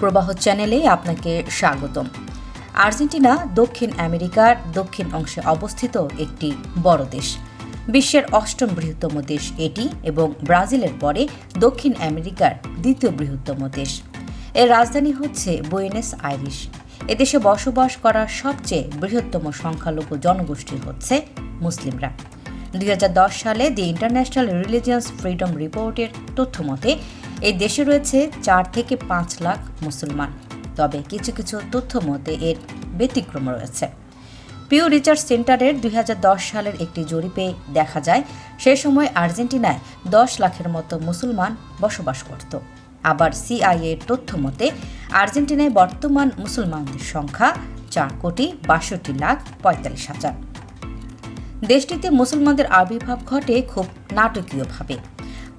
প্রবাহ চ্যানেলে আপনাকে স্বাগতম। আর্জেন্টিনা, দক্ষিণ আমেরিকার দক্ষিণ অংশে অবস্থিত একটি বড় দেশ। বিশ্বের অষ্টম বৃহত্তম দেশ এটি এবং ব্রাজিলের পরে দক্ষিণ আমেরিকার দ্বিতীয় বৃহত্তম দেশ। এর রাজধানী হচ্ছে বুয়েনেস আইরিশ। এদেশে বসবাস করা সবচেয়ে বৃহত্তম সংখ্যালঘু জনগোষ্ঠী হচ্ছে মুসলিমরা। দুই হাজার দশ সালে দি ইন্টারন্যাশনাল রিলিজিয়ান্স ফ্রিডম রিপোর্টের তথ্য মতে এই দেশে রয়েছে চার থেকে পাঁচ লাখ মুসলমান। তবে কিছু কিছু তথ্য মতে এর ব্যতিক্রম রয়েছে। পিউ রিসার্চ সেন্টারের দুই হাজার দশ সালের একটি জরিপে দেখা যায়, সে সময় আর্জেন্টিনায় দশ লাখের মতো মুসলমান বসবাস করত। আবার সিআইএর তথ্য মতে, আর্জেন্টিনায় বর্তমান মুসলমানদের সংখ্যা চার কোটি বাষট্টি লাখ পঁয়তাল্লিশ হাজার। দেশটিতে মুসলমানদের আবির্ভাব ঘটে খুব নাটকীয়ভাবে।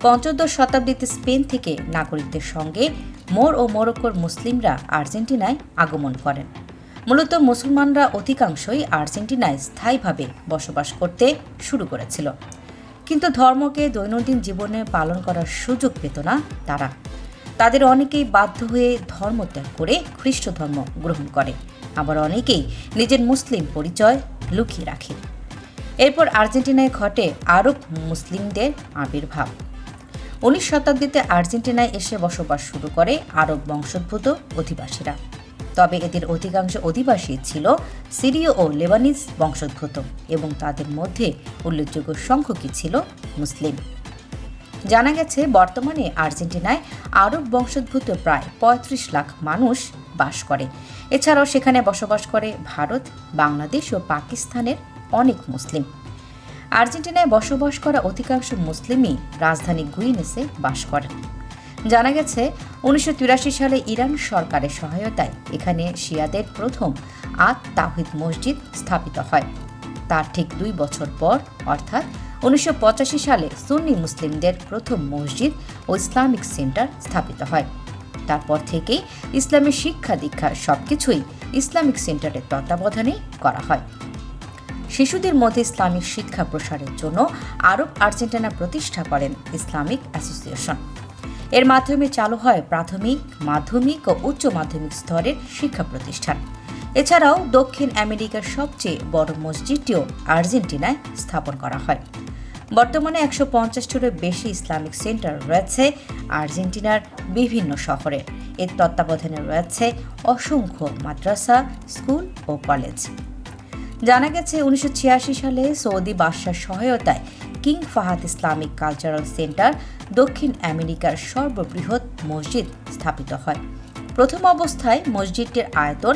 পঞ্চদশ শতাব্দীতে স্পেন থেকে নাগরিকদের সঙ্গে মোর ও মোরক্কোর মুসলিমরা আর্জেন্টিনায় আগমন করেন। মূলত মুসলমানরা অধিকাংশই আর্জেন্টিনায় স্থায়ীভাবে বসবাস করতে শুরু করেছিল। কিন্তু ধর্মকে দৈনন্দিন জীবনে পালন করার সুযোগ পেত না তারা। তাদের অনেকেই বাধ্য হয়ে ধর্ম ত্যাগ করে খ্রিস্ট ধর্ম গ্রহণ করে। আবার অনেকেই নিজের মুসলিম পরিচয় লুকিয়ে রাখে। এরপর আর্জেন্টিনায় ঘটে আরব মুসলিমদের আবির্ভাব। উনিশ শতাব্দীতে আর্জেন্টিনায় এসে বসবাস শুরু করে আরব বংশোদ্ভূত অধিবাসীরা। তবে এদের অধিকাংশ অধিবাসী ছিল সিরীয় ও লেবানিজ বংশোদ্ভূত এবং তাদের মধ্যে উল্লেখযোগ্য সংখ্যকই ছিল? মুসলিম। জানা গেছে, বর্তমানে আর্জেন্টিনায় আরব বংশোদ্ভূত প্রায় পঁয়ত্রিশ লাখ মানুষ বাস করে। এছাড়াও সেখানে বসবাস করে ভারত, বাংলাদেশ ও পাকিস্তানের অনেক মুসলিম। আর্জেন্টিনায় বসবাস করা অধিকাংশ মুসলিমই রাজধানী গুইনেসে বাস করেন জানা গেছে, উনিশশো তিরাশি সালে ইরান সরকারের সহায়তায় এখানে শিয়াদের প্রথম আত তাহিদ মসজিদ স্থাপিত হয়। তার ঠিক দুই বছর পর, অর্থাৎ উনিশশো পঁচাশি সালে সুন্নি মুসলিমদের প্রথম মসজিদ ও ইসলামিক সেন্টার স্থাপিত হয়। তারপর থেকেই ইসলামের শিক্ষা দীক্ষা সবকিছুই ইসলামিক সেন্টারের তত্ত্বাবধানে করা হয়। শিশুদের মধ্যে ইসলামিক শিক্ষা প্রসারের জন্য আরব আর্জেন্টিনা প্রতিষ্ঠা করেন ইসলামিক অ্যাসোসিয়েশন। এর মাধ্যমে চালু হয় প্রাথমিক, মাধ্যমিক ও উচ্চ মাধ্যমিক স্তরের শিক্ষা প্রতিষ্ঠান। এছাড়াও দক্ষিণ আমেরিকার সবচেয়ে বড় মসজিদটিও আর্জেন্টিনায় স্থাপন করা হয়। বর্তমানে একশো পঞ্চাশটিরও বেশি ইসলামিক সেন্টার রয়েছে আর্জেন্টিনার বিভিন্ন শহরে। এর তত্ত্বাবধানে রয়েছে অসংখ্য মাদ্রাসা, স্কুল ও কলেজ। জানা গেছে, উনিশশো ছিয়াশি সালে সৌদি বাদশার সহায়তায় King Fahad Islamic cultural centre দক্ষিণ আমেরিকার সর্ববৃহৎ মসজিদ স্থাপিত হয়। প্রথম অবস্থায় মসজিদটির আয়তন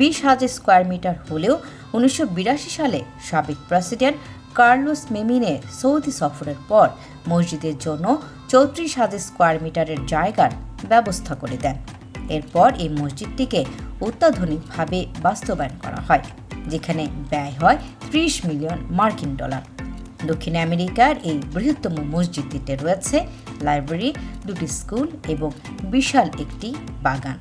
বিশ হাজার স্কোয়ার মিটার হলেও উনিশশো বিরাশি সালে সাবেক প্রেসিডেন্ট কার্লোস মেমিনের সৌদি সফরের পর মসজিদের জন্য চৌত্রিশ হাজার স্কোয়ার মিটারের জায়গার ব্যবস্থা করে দেন। এরপর এই মসজিদটিকে অত্যাধুনিকভাবে বাস্তবায়ন করা হয়। যেখানে ব্যয় হয় ত্রিশ মিলিয়ন মার্কিন ডলার। দক্ষিণ আমেরিকার এই বৃহত্তম মসজিদটিতে রয়েছে লাইব্রেরি, দুটি স্কুল এবং বিশাল একটি বাগান।